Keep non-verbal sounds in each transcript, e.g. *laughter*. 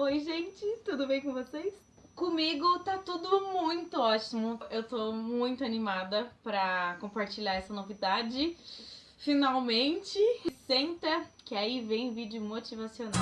Oi, gente, tudo bem com vocês? Comigo tá tudo muito ótimo. Eu tô muito animada pra compartilhar essa novidade. Finalmente! Senta, que aí vem vídeo motivacional.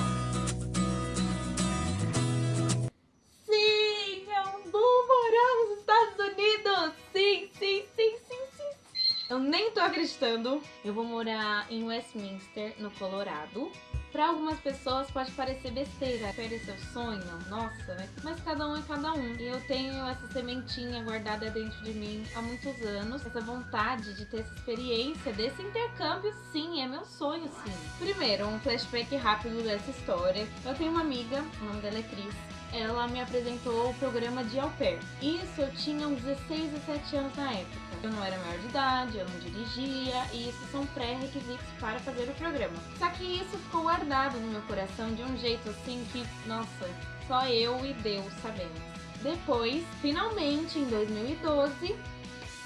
Sim, eu vou morar nos Estados Unidos! Sim, sim, sim, sim, sim, sim! Eu nem tô acreditando. Eu vou morar em Westminster, no Colorado. Para algumas pessoas pode parecer besteira, perder seu sonho, nossa, né? Mas cada um é cada um. E eu tenho essa sementinha guardada dentro de mim há muitos anos. Essa vontade de ter essa experiência desse intercâmbio, sim, é meu sonho, sim. Primeiro, um flashback rápido dessa história. Eu tenho uma amiga, o nome dela é Cris ela me apresentou o programa de au pair. Isso eu tinha uns 16, 17 anos na época. Eu não era maior de idade, eu não dirigia, e isso são pré-requisitos para fazer o programa. Só que isso ficou guardado no meu coração de um jeito assim que, nossa, só eu e Deus sabemos. Depois, finalmente, em 2012,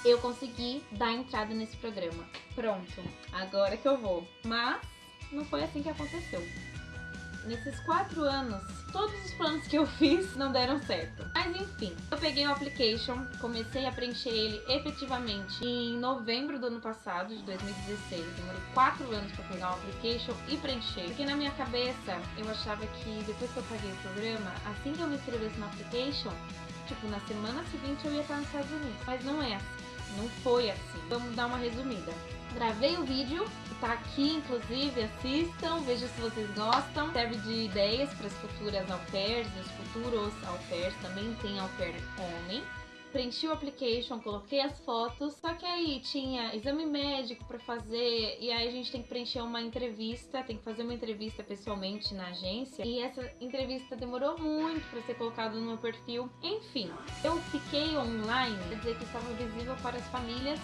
eu consegui dar entrada nesse programa. Pronto, agora que eu vou. Mas não foi assim que aconteceu. Nesses quatro anos, todos os planos que eu *laughs* fiz não deram certo. Mas enfim, eu peguei o application, comecei a preencher ele efetivamente em novembro do ano passado, de 2016. Demorou quatro anos para pegar o application e preencher. Porque na minha cabeça, eu achava que depois que eu paguei o programa, assim que eu me inscrevesse no application, tipo, na semana seguinte eu ia estar nos Estados Unidos. Mas não é assim. Não foi assim. Vamos dar uma resumida. Gravei o vídeo, tá aqui inclusive, assistam, vejam se vocês gostam. Serve de ideias para as futuras au pairs os futuros au pairs, também tem au pair homem preenchi o application, coloquei as fotos, só que aí tinha exame médico para fazer e aí a gente tem que preencher uma entrevista, tem que fazer uma entrevista pessoalmente na agência e essa entrevista demorou muito para ser colocada no meu perfil. Enfim, eu fiquei online, quer dizer que estava visível para as famílias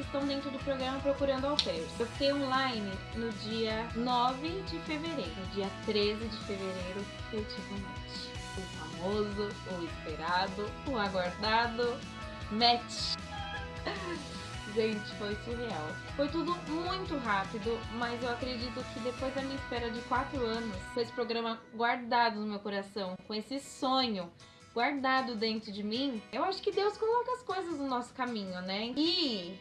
que estão dentro do programa procurando au pairs. Eu fiquei online no dia 9 de fevereiro. No dia 13 de fevereiro eu tive um match o famoso, o esperado, o aguardado match. *laughs* Gente, foi surreal. Foi tudo muito rápido, mas eu acredito que depois da minha espera de 4 anos, com esse programa guardado no meu coração, com esse sonho guardado dentro de mim, eu acho que Deus coloca as coisas no nosso caminho, né? E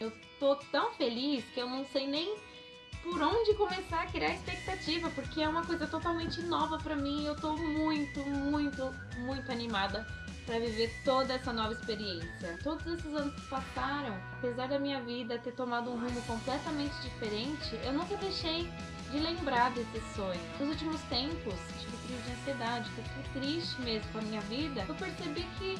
eu tô tão feliz que eu não sei nem por onde começar a criar expectativa, porque é uma coisa totalmente nova pra mim e eu tô muito, muito, muito animada para viver toda essa nova experiência. Todos esses anos que passaram, apesar da minha vida ter tomado um rumo completamente diferente, eu nunca deixei de lembrar desse sonho. Nos últimos tempos, tive crise de ansiedade, fiquei triste mesmo com a minha vida. Eu percebi que,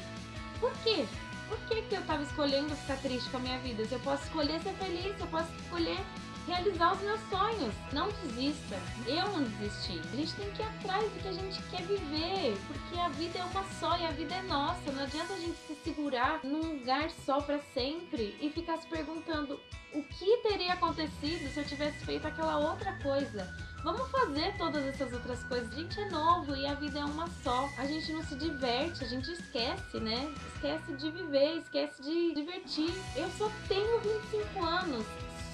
por quê? Por que, que eu tava escolhendo ficar triste com a minha vida? Se eu posso escolher ser feliz, eu posso escolher realizar os meus sonhos. Não desista. Eu não desisti. A gente tem que ir atrás do que a gente quer viver, porque a vida é uma só e a vida é nossa. Não adianta a gente se segurar num lugar só para sempre e ficar se perguntando o que teria acontecido se eu tivesse feito aquela outra coisa. Vamos fazer todas essas outras coisas. A gente é novo e a vida é uma só. A gente não se diverte, a gente esquece, né? Esquece de viver, esquece de divertir. Eu só tenho 25 anos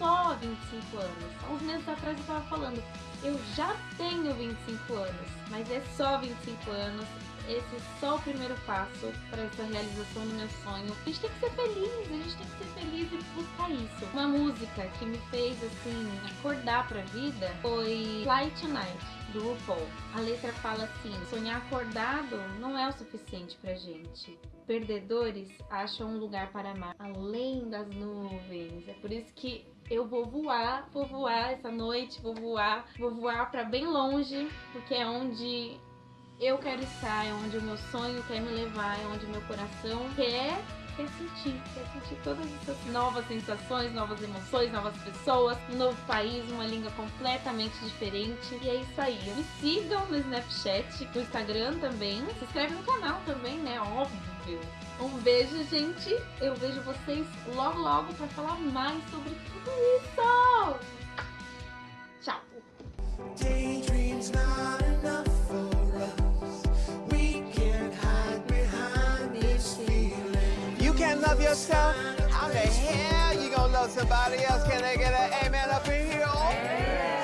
só 25 anos. Há uns meses atrás eu tava falando, eu já tenho 25 anos, mas é só 25 anos. Esse é só o primeiro passo para essa realização do meu sonho. A gente tem que ser feliz, a gente tem que ser feliz buscar isso. Uma música que me fez, assim, acordar pra vida foi Fly Tonight, do RuPaul. A letra fala assim, sonhar acordado não é o suficiente pra gente. Perdedores acham um lugar para amar além das nuvens. É por isso que eu vou voar, vou voar essa noite, vou voar, vou voar para bem longe, porque é onde eu quero estar, é onde o meu sonho quer me levar, é onde meu coração quer quer sentir, quer sentir todas essas novas sensações, novas emoções, novas pessoas, um novo país, uma língua completamente diferente. E é isso aí. Me sigam no Snapchat, no Instagram também. Se inscreve no canal também, né? Óbvio. Um beijo, gente. Eu vejo vocês logo, logo para falar mais sobre tudo isso. Love yourself, how the hell you gonna love somebody else? Can I get an amen up in here?